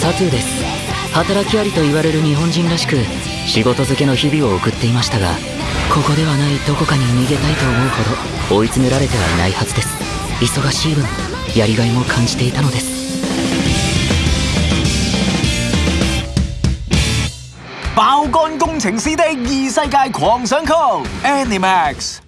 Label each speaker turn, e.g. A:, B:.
A: サトゥーです。働きありと言われる日本人らしく仕事漬けの日々を送っていましたがここではないどこかに逃げたいと思うほど追い詰められてはいないはずです。忙しい分やりがいも感じていたのです。
B: 爆肝工程師的異世界狂想曲 Animax。